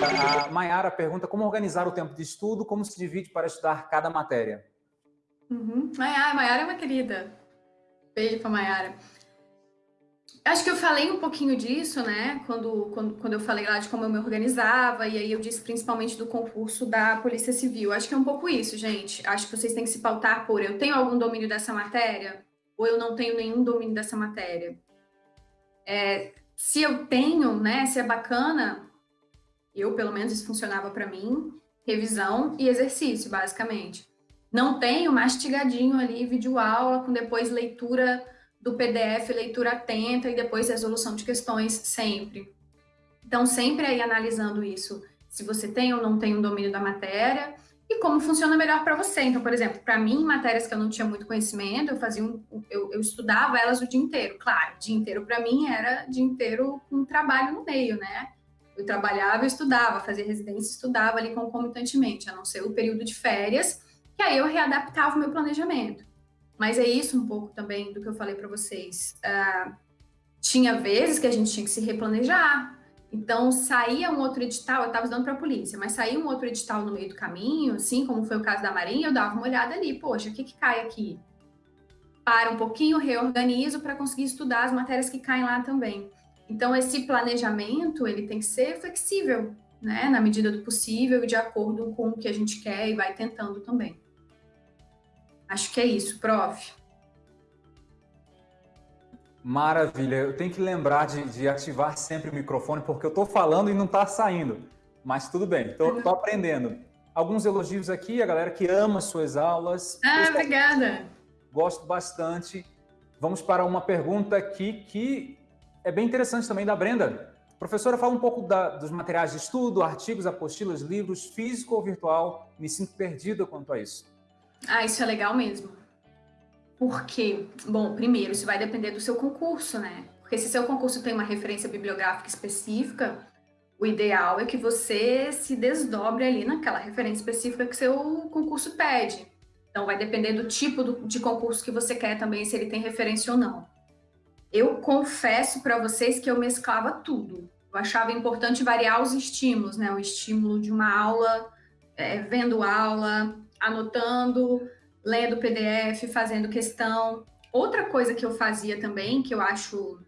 A Mayara pergunta como organizar o tempo de estudo, como se divide para estudar cada matéria. Uhum. Mayara, Mayara é uma querida. Beijo para Mayara. Acho que eu falei um pouquinho disso, né? Quando, quando, quando eu falei lá de como eu me organizava, e aí eu disse principalmente do concurso da Polícia Civil. Acho que é um pouco isso, gente. Acho que vocês têm que se pautar por eu tenho algum domínio dessa matéria ou eu não tenho nenhum domínio dessa matéria. É, se eu tenho, né? Se é bacana, eu pelo menos isso funcionava para mim, revisão e exercício, basicamente. Não tenho mastigadinho ali, vídeo aula, com depois leitura do PDF, leitura atenta e depois resolução de questões sempre. Então, sempre aí analisando isso, se você tem ou não tem um domínio da matéria como funciona melhor para você. Então, por exemplo, para mim, matérias que eu não tinha muito conhecimento, eu fazia um, eu, eu estudava elas o dia inteiro. Claro, o dia inteiro para mim era dia inteiro com trabalho no meio, né? Eu trabalhava, eu estudava, fazia residência, estudava ali concomitantemente, a não ser o período de férias, que aí eu readaptava o meu planejamento. Mas é isso um pouco também do que eu falei para vocês. Uh, tinha vezes que a gente tinha que se replanejar. Então, saía um outro edital, eu estava estudando para a polícia, mas saía um outro edital no meio do caminho, assim como foi o caso da Marinha, eu dava uma olhada ali, poxa, o que, que cai aqui? Para um pouquinho, reorganizo para conseguir estudar as matérias que caem lá também. Então, esse planejamento, ele tem que ser flexível, né, na medida do possível e de acordo com o que a gente quer e vai tentando também. Acho que é isso, prof. Maravilha. Eu tenho que lembrar de, de ativar sempre o microfone, porque eu estou falando e não está saindo. Mas tudo bem, estou aprendendo. Alguns elogios aqui, a galera que ama suas aulas. Ah, obrigada. Gosto bastante. Vamos para uma pergunta aqui que é bem interessante também da Brenda. Professora, fala um pouco da, dos materiais de estudo, artigos, apostilas, livros, físico ou virtual. Me sinto perdida quanto a isso. Ah, isso é legal mesmo. Por quê? Bom, primeiro, isso vai depender do seu concurso, né? Porque se seu concurso tem uma referência bibliográfica específica, o ideal é que você se desdobre ali naquela referência específica que seu concurso pede. Então, vai depender do tipo do, de concurso que você quer também, se ele tem referência ou não. Eu confesso para vocês que eu mesclava tudo. Eu achava importante variar os estímulos, né? O estímulo de uma aula, é, vendo aula, anotando, lendo PDF, fazendo questão. Outra coisa que eu fazia também, que eu acho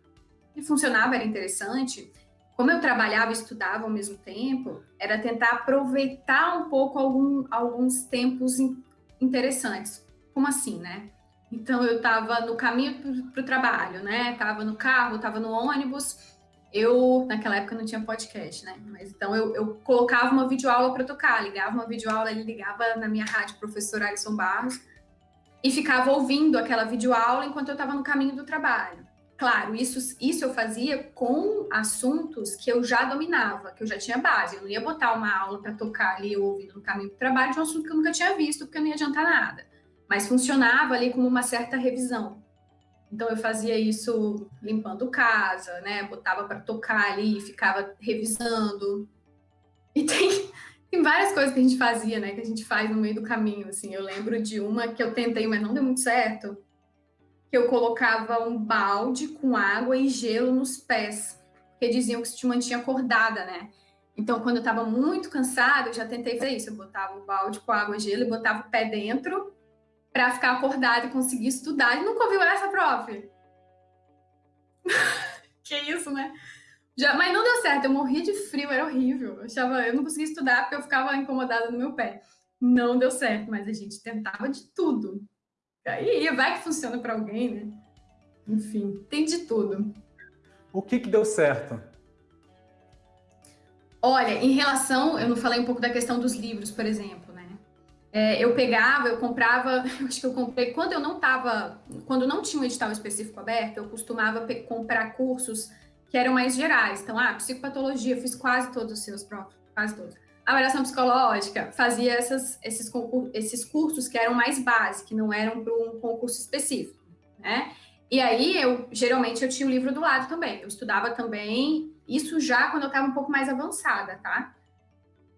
que funcionava, era interessante, como eu trabalhava e estudava ao mesmo tempo, era tentar aproveitar um pouco algum, alguns tempos interessantes. Como assim, né? Então, eu estava no caminho para o trabalho, né? Estava no carro, estava no ônibus, eu, naquela época não tinha podcast, né? Mas então eu, eu colocava uma videoaula para tocar, ligava uma videoaula, ele ligava na minha rádio, professor Alisson Barros, e ficava ouvindo aquela videoaula enquanto eu estava no caminho do trabalho. Claro, isso, isso eu fazia com assuntos que eu já dominava, que eu já tinha base. Eu não ia botar uma aula para tocar ali ouvindo no caminho do trabalho de um assunto que eu nunca tinha visto, porque não ia adiantar nada. Mas funcionava ali como uma certa revisão. Então eu fazia isso limpando casa, né? Botava para tocar ali, ficava revisando. E tem, tem várias coisas que a gente fazia, né? Que a gente faz no meio do caminho, assim. Eu lembro de uma que eu tentei, mas não deu muito certo. Que eu colocava um balde com água e gelo nos pés, porque diziam que isso te mantinha acordada, né? Então, quando eu estava muito cansada, eu já tentei fazer isso. Eu botava o balde com água e gelo e botava o pé dentro para ficar acordado e conseguir estudar. Ele nunca ouviu essa, prof? que isso, né? Já, mas não deu certo, eu morria de frio, era horrível. Eu, achava, eu não conseguia estudar porque eu ficava incomodada no meu pé. Não deu certo, mas a gente tentava de tudo. Aí vai que funciona para alguém, né? Enfim, tem de tudo. O que que deu certo? Olha, em relação, eu não falei um pouco da questão dos livros, por exemplo é, eu pegava, eu comprava, eu acho que eu comprei, quando eu não estava, quando não tinha um edital específico aberto, eu costumava comprar cursos que eram mais gerais. Então, ah, psicopatologia, fiz quase todos os seus próprios, quase todos. Avaliação psicológica, fazia essas, esses, esses cursos que eram mais básicos, que não eram para um concurso específico, né? E aí, eu geralmente eu tinha o livro do lado também. Eu estudava também, isso já quando eu estava um pouco mais avançada, tá?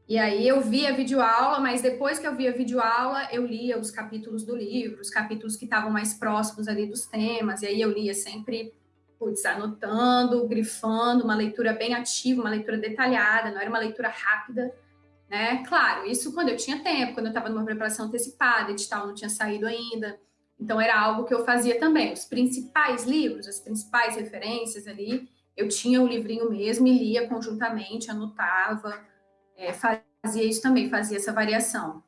E aí eu via videoaula, mas depois que eu via videoaula, eu lia os capítulos do livro, os capítulos que estavam mais próximos ali dos temas, e aí eu lia sempre putz, anotando, grifando, uma leitura bem ativa, uma leitura detalhada, não era uma leitura rápida, né? Claro, isso quando eu tinha tempo, quando eu estava numa preparação antecipada, edital não tinha saído ainda, então era algo que eu fazia também. Os principais livros, as principais referências ali, eu tinha o livrinho mesmo e lia conjuntamente, anotava, é, fazia isso também, fazia essa variação.